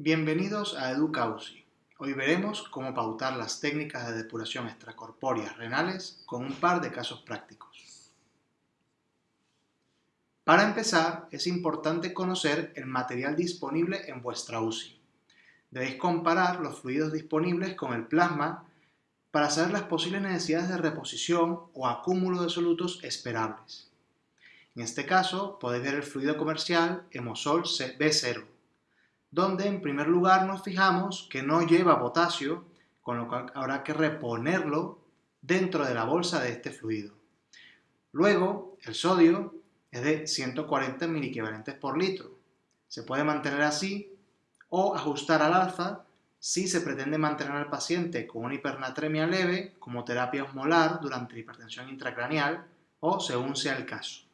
Bienvenidos a EducaUCI. Hoy veremos cómo pautar las técnicas de depuración extracorpóreas renales con un par de casos prácticos. Para empezar, es importante conocer el material disponible en vuestra UCI. Debéis comparar los fluidos disponibles con el plasma para saber las posibles necesidades de reposición o acúmulo de solutos esperables. En este caso, podéis ver el fluido comercial Hemosol B0, donde en primer lugar nos fijamos que no lleva potasio, con lo cual habrá que reponerlo dentro de la bolsa de este fluido. Luego, el sodio es de 140 equivalentes por litro. Se puede mantener así o ajustar al alza si se pretende mantener al paciente con una hipernatremia leve como terapia osmolar durante hipertensión intracraneal o según sea el caso.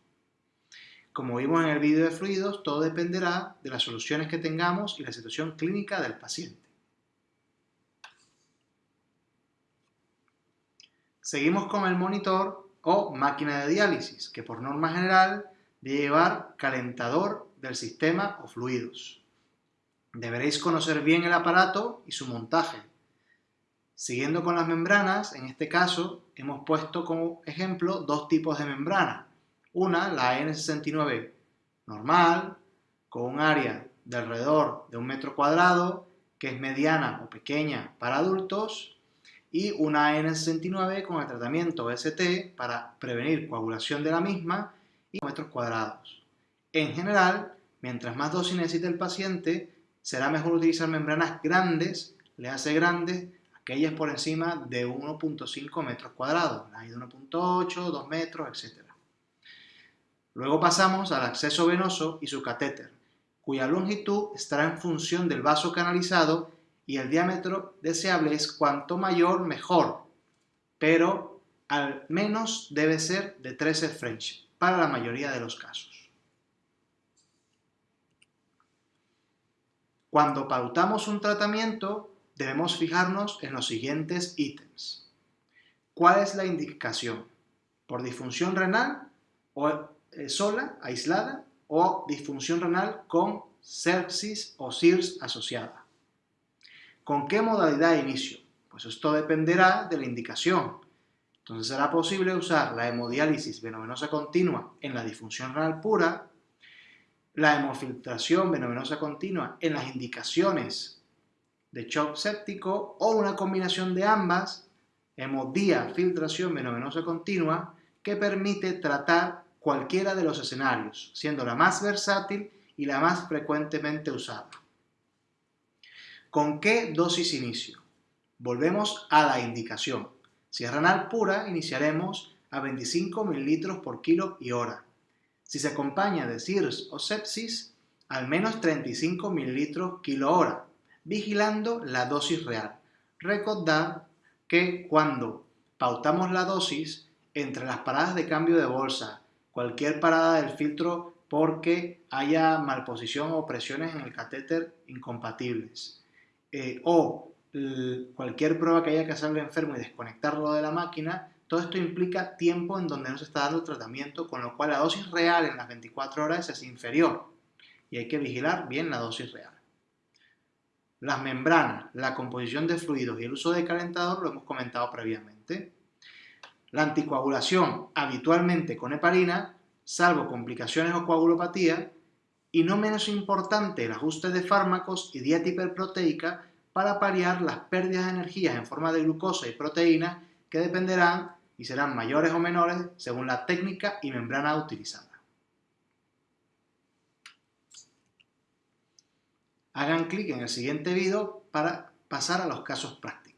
Como vimos en el vídeo de fluidos, todo dependerá de las soluciones que tengamos y la situación clínica del paciente. Seguimos con el monitor o máquina de diálisis, que por norma general debe llevar calentador del sistema o fluidos. Deberéis conocer bien el aparato y su montaje. Siguiendo con las membranas, en este caso hemos puesto como ejemplo dos tipos de membrana, una, la N69 normal, con un área de alrededor de un metro cuadrado, que es mediana o pequeña para adultos, y una N69 con el tratamiento ST para prevenir coagulación de la misma y metros cuadrados. En general, mientras más dosis necesite el paciente, será mejor utilizar membranas grandes, le hace grandes, aquellas por encima de 1.5 metros cuadrados, hay de 1.8, 2 metros, etc. Luego pasamos al acceso venoso y su catéter, cuya longitud estará en función del vaso canalizado y el diámetro deseable es cuanto mayor mejor, pero al menos debe ser de 13 French para la mayoría de los casos. Cuando pautamos un tratamiento, debemos fijarnos en los siguientes ítems. ¿Cuál es la indicación? ¿Por disfunción renal o eh, sola, aislada, o disfunción renal con sepsis o SIRS asociada. ¿Con qué modalidad de inicio? Pues esto dependerá de la indicación. Entonces será posible usar la hemodiálisis venovenosa continua en la disfunción renal pura, la hemofiltración venovenosa continua en las indicaciones de shock séptico o una combinación de ambas, hemodía filtración venovenosa continua, que permite tratar cualquiera de los escenarios, siendo la más versátil y la más frecuentemente usada. ¿Con qué dosis inicio? Volvemos a la indicación. Si es renal pura, iniciaremos a 25 ml por kilo y hora. Si se acompaña de SIRS o sepsis, al menos 35 ml kilo hora, vigilando la dosis real. Recordad que cuando pautamos la dosis, entre las paradas de cambio de bolsa cualquier parada del filtro porque haya malposición o presiones en el catéter incompatibles. Eh, o cualquier prueba que haya que hacerle enfermo y desconectarlo de la máquina, todo esto implica tiempo en donde no se está dando tratamiento, con lo cual la dosis real en las 24 horas es inferior y hay que vigilar bien la dosis real. Las membranas, la composición de fluidos y el uso de calentador lo hemos comentado previamente. La anticoagulación, habitualmente con heparina, salvo complicaciones o coagulopatía, y no menos importante el ajuste de fármacos y dieta hiperproteica para paliar las pérdidas de energía en forma de glucosa y proteína que dependerán y serán mayores o menores según la técnica y membrana utilizada. Hagan clic en el siguiente vídeo para pasar a los casos prácticos.